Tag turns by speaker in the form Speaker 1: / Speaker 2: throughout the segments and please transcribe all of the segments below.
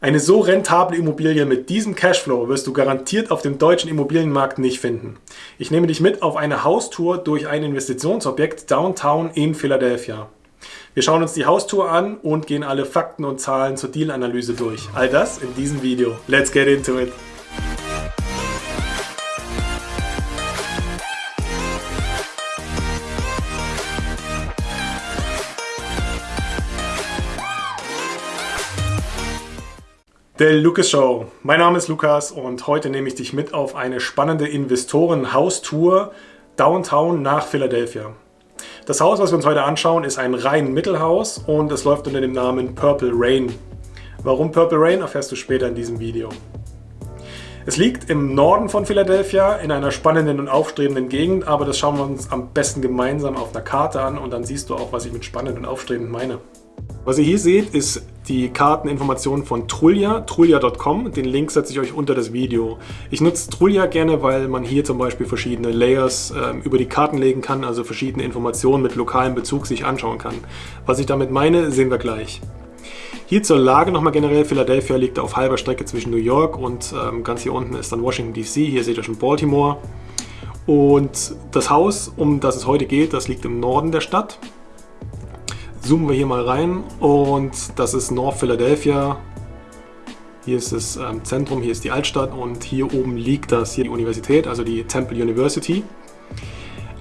Speaker 1: Eine so rentable Immobilie mit diesem Cashflow wirst du garantiert auf dem deutschen Immobilienmarkt nicht finden. Ich nehme dich mit auf eine Haustour durch ein Investitionsobjekt Downtown in Philadelphia. Wir schauen uns die Haustour an und gehen alle Fakten und Zahlen zur Dealanalyse durch. All das in diesem Video. Let's get into it! Der Lucas Show. Mein Name ist Lukas und heute nehme ich dich mit auf eine spannende Investoren-Haustour Downtown nach Philadelphia. Das Haus, was wir uns heute anschauen, ist ein rein Mittelhaus und es läuft unter dem Namen Purple Rain. Warum Purple Rain, erfährst du später in diesem Video. Es liegt im Norden von Philadelphia in einer spannenden und aufstrebenden Gegend, aber das schauen wir uns am besten gemeinsam auf einer Karte an und dann siehst du auch, was ich mit spannend und aufstrebend meine. Was ihr hier seht, ist die Karteninformationen von Trullia, trullia.com. Den Link setze ich euch unter das Video. Ich nutze Trullia gerne, weil man hier zum Beispiel verschiedene Layers äh, über die Karten legen kann, also verschiedene Informationen mit lokalem Bezug sich anschauen kann. Was ich damit meine, sehen wir gleich. Hier zur Lage nochmal generell. Philadelphia liegt auf halber Strecke zwischen New York und ähm, ganz hier unten ist dann Washington DC. Hier seht ihr schon Baltimore. Und das Haus, um das es heute geht, das liegt im Norden der Stadt zoomen wir hier mal rein und das ist North Philadelphia. Hier ist das ähm, Zentrum, hier ist die Altstadt und hier oben liegt das hier die Universität, also die Temple University.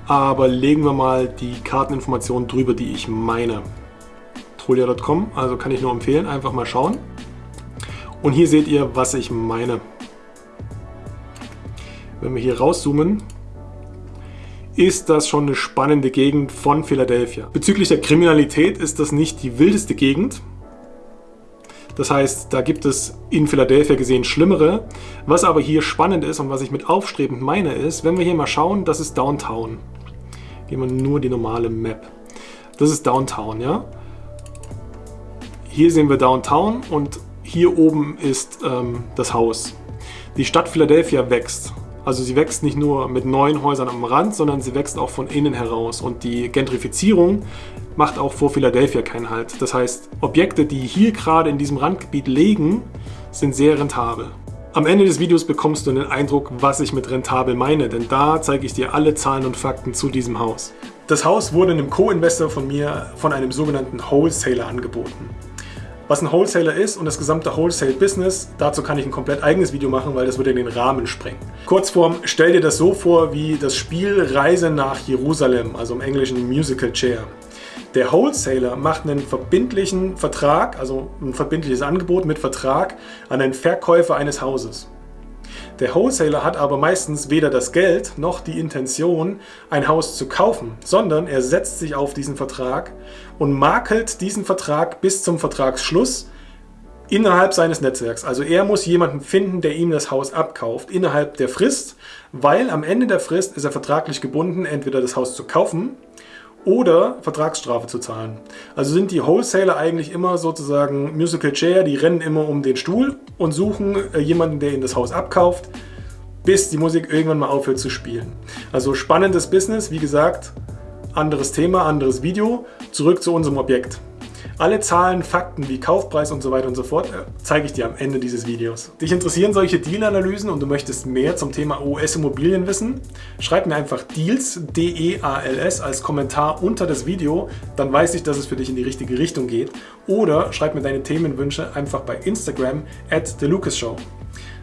Speaker 1: Aber legen wir mal die Karteninformationen drüber, die ich meine. Trolia.com, also kann ich nur empfehlen, einfach mal schauen. Und hier seht ihr, was ich meine. Wenn wir hier rauszoomen, ist das schon eine spannende Gegend von Philadelphia. Bezüglich der Kriminalität ist das nicht die wildeste Gegend. Das heißt, da gibt es in Philadelphia gesehen schlimmere. Was aber hier spannend ist und was ich mit aufstrebend meine ist, wenn wir hier mal schauen, das ist Downtown. Gehen wir nur die normale Map. Das ist Downtown, ja. Hier sehen wir Downtown und hier oben ist ähm, das Haus. Die Stadt Philadelphia wächst. Also sie wächst nicht nur mit neuen Häusern am Rand, sondern sie wächst auch von innen heraus. Und die Gentrifizierung macht auch vor Philadelphia keinen Halt. Das heißt, Objekte, die hier gerade in diesem Randgebiet liegen, sind sehr rentabel. Am Ende des Videos bekommst du einen Eindruck, was ich mit rentabel meine, denn da zeige ich dir alle Zahlen und Fakten zu diesem Haus. Das Haus wurde einem Co-Investor von mir von einem sogenannten Wholesaler angeboten was ein Wholesaler ist und das gesamte Wholesale-Business. Dazu kann ich ein komplett eigenes Video machen, weil das würde den Rahmen sprengen. Kurzform, stell dir das so vor wie das Spiel Reise nach Jerusalem, also im Englischen Musical Chair. Der Wholesaler macht einen verbindlichen Vertrag, also ein verbindliches Angebot mit Vertrag an den Verkäufer eines Hauses. Der Wholesaler hat aber meistens weder das Geld noch die Intention, ein Haus zu kaufen, sondern er setzt sich auf diesen Vertrag und makelt diesen Vertrag bis zum Vertragsschluss innerhalb seines Netzwerks. Also er muss jemanden finden, der ihm das Haus abkauft innerhalb der Frist, weil am Ende der Frist ist er vertraglich gebunden, entweder das Haus zu kaufen oder Vertragsstrafe zu zahlen. Also sind die Wholesaler eigentlich immer sozusagen Musical Chair, die rennen immer um den Stuhl und suchen äh, jemanden, der ihnen das Haus abkauft, bis die Musik irgendwann mal aufhört zu spielen. Also spannendes Business, wie gesagt, anderes Thema, anderes Video. Zurück zu unserem Objekt. Alle Zahlen, Fakten wie Kaufpreis und so weiter und so fort äh, zeige ich dir am Ende dieses Videos. Dich interessieren solche Deal-Analysen und du möchtest mehr zum Thema US-Immobilien wissen? Schreib mir einfach Deals, D-E-A-L-S, als Kommentar unter das Video, dann weiß ich, dass es für dich in die richtige Richtung geht. Oder schreib mir deine Themenwünsche einfach bei Instagram at TheLucasShow.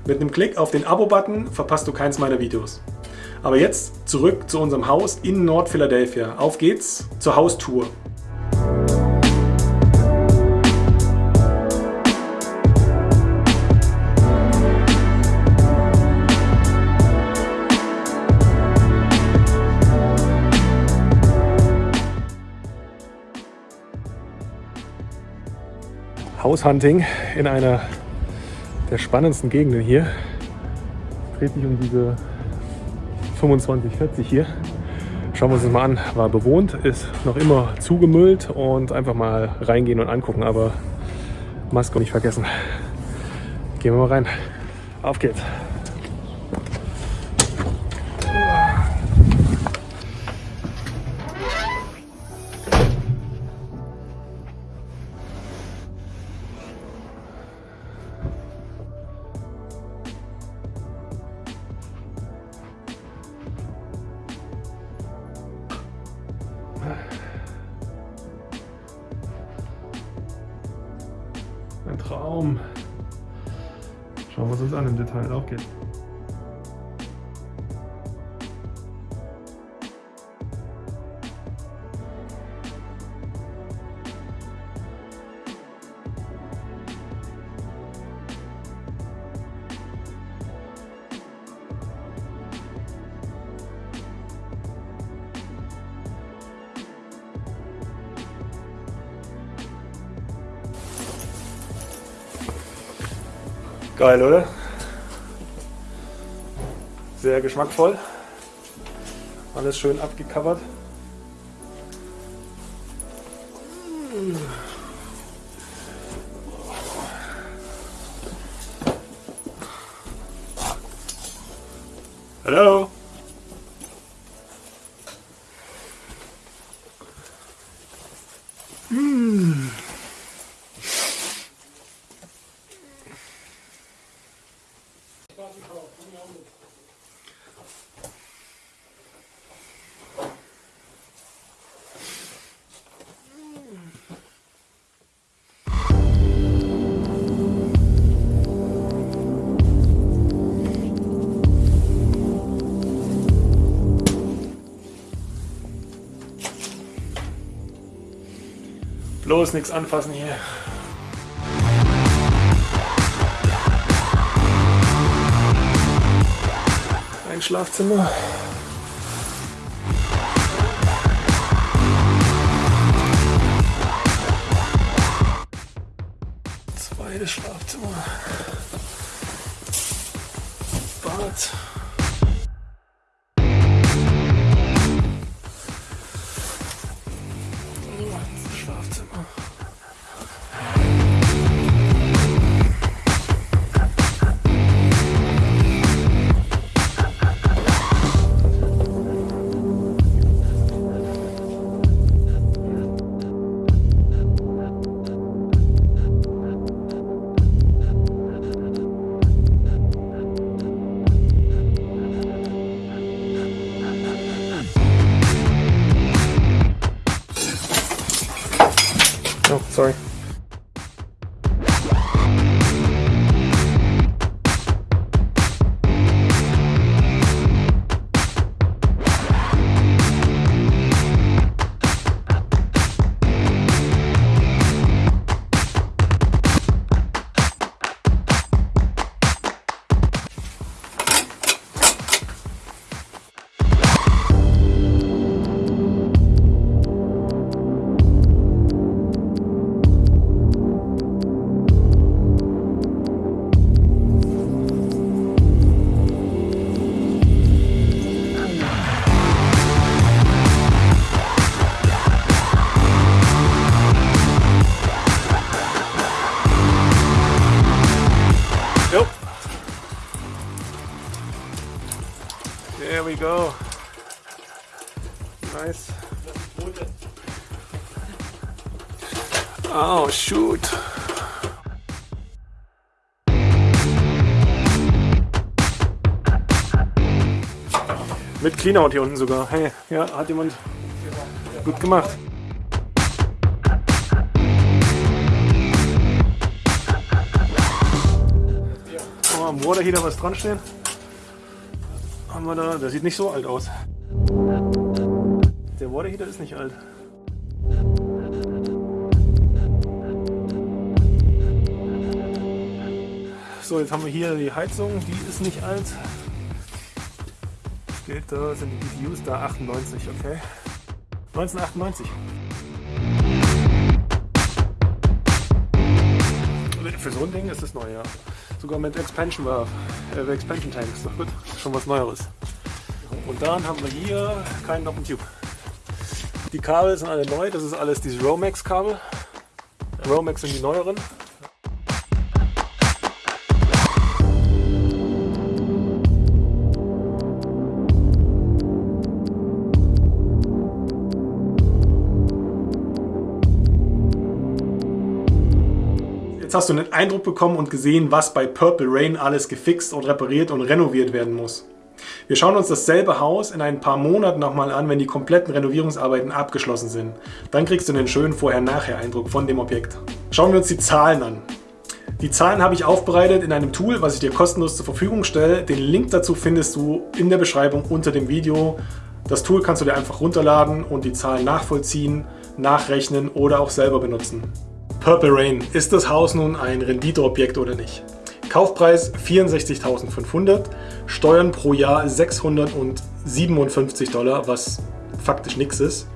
Speaker 1: Mit einem Klick auf den Abo-Button verpasst du keins meiner Videos. Aber jetzt zurück zu unserem Haus in Nord-Philadelphia. Auf geht's zur Haustour. Haushunting in einer der spannendsten Gegenden hier. Dreht sich um diese 25, 40 hier. Schauen wir uns das mal an. War bewohnt, ist noch immer zugemüllt und einfach mal reingehen und angucken. Aber Maske nicht vergessen. Gehen wir mal rein. Auf geht's. Raum. Schauen wir uns das an im Detail. Auf geht's. Geil, oder? Sehr geschmackvoll. Alles schön abgecovert. Hallo. Bloß nichts anfassen hier. Ein Schlafzimmer. Zweites Schlafzimmer. Bad. Sorry. Oh, shoot. Mit Cleanout hier unten sogar. Hey, ja, hat jemand gut gemacht. Oh, am Waterheater was dran stehen. Haben wir da, der sieht nicht so alt aus. Der Waterheater ist nicht alt. So, jetzt haben wir hier die Heizung, die ist nicht alt. Das gilt, da sind die BTUs da 98, okay. 1998. Für so ein Ding ist es neu, ja. Sogar mit Expansion Valve, äh, Expansion Tanks. Doch gut, schon was Neueres. Und dann haben wir hier keinen Open Tube. Die Kabel sind alle neu, das ist alles diese Romex Kabel. Romex sind die neueren. Jetzt hast du einen Eindruck bekommen und gesehen, was bei Purple Rain alles gefixt und repariert und renoviert werden muss. Wir schauen uns dasselbe Haus in ein paar Monaten nochmal an, wenn die kompletten Renovierungsarbeiten abgeschlossen sind. Dann kriegst du einen schönen Vorher-Nachher-Eindruck von dem Objekt. Schauen wir uns die Zahlen an. Die Zahlen habe ich aufbereitet in einem Tool, was ich dir kostenlos zur Verfügung stelle. Den Link dazu findest du in der Beschreibung unter dem Video. Das Tool kannst du dir einfach runterladen und die Zahlen nachvollziehen, nachrechnen oder auch selber benutzen. Purple Rain, ist das Haus nun ein Renditeobjekt oder nicht? Kaufpreis 64.500, Steuern pro Jahr 657 Dollar, was faktisch nichts ist.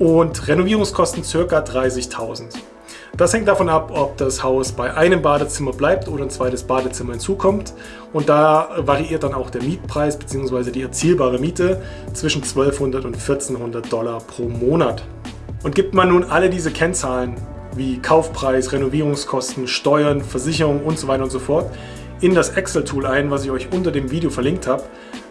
Speaker 1: Und Renovierungskosten ca. 30.000. Das hängt davon ab, ob das Haus bei einem Badezimmer bleibt oder ein zweites Badezimmer hinzukommt. Und da variiert dann auch der Mietpreis bzw. die erzielbare Miete zwischen 1200 und 1400 Dollar pro Monat. Und gibt man nun alle diese Kennzahlen wie Kaufpreis, Renovierungskosten, Steuern, Versicherung und so weiter und so fort in das Excel-Tool ein, was ich euch unter dem Video verlinkt habe,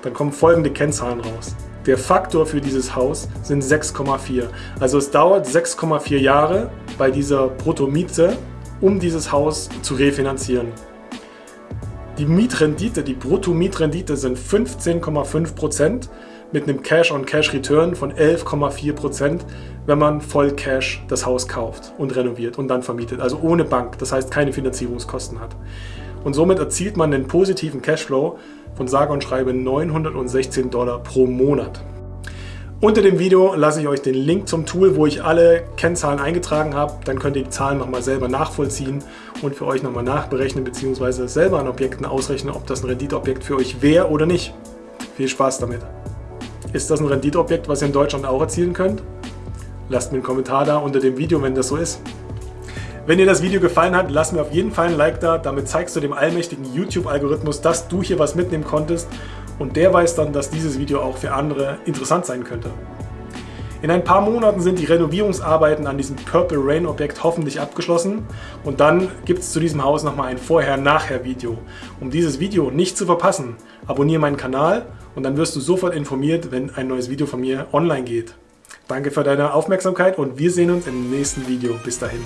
Speaker 1: dann kommen folgende Kennzahlen raus. Der Faktor für dieses Haus sind 6,4. Also es dauert 6,4 Jahre bei dieser Bruttomiete, um dieses Haus zu refinanzieren. Die Mietrendite, die Brutto-Mietrendite sind 15,5% mit einem Cash-on-Cash-Return von 11,4%, wenn man voll Cash das Haus kauft und renoviert und dann vermietet. Also ohne Bank, das heißt keine Finanzierungskosten hat. Und somit erzielt man einen positiven Cashflow von sage und schreibe 916 Dollar pro Monat. Unter dem Video lasse ich euch den Link zum Tool, wo ich alle Kennzahlen eingetragen habe. Dann könnt ihr die Zahlen nochmal selber nachvollziehen und für euch nochmal nachberechnen bzw. selber an Objekten ausrechnen, ob das ein Renditeobjekt für euch wäre oder nicht. Viel Spaß damit! Ist das ein Renditeobjekt, was ihr in Deutschland auch erzielen könnt? Lasst mir einen Kommentar da unter dem Video, wenn das so ist. Wenn dir das Video gefallen hat, lass mir auf jeden Fall ein Like da. Damit zeigst du dem allmächtigen YouTube-Algorithmus, dass du hier was mitnehmen konntest und der weiß dann, dass dieses Video auch für andere interessant sein könnte. In ein paar Monaten sind die Renovierungsarbeiten an diesem Purple Rain Objekt hoffentlich abgeschlossen und dann gibt es zu diesem Haus nochmal ein Vorher-Nachher-Video. Um dieses Video nicht zu verpassen, abonniere meinen Kanal und dann wirst du sofort informiert, wenn ein neues Video von mir online geht. Danke für deine Aufmerksamkeit und wir sehen uns im nächsten Video. Bis dahin.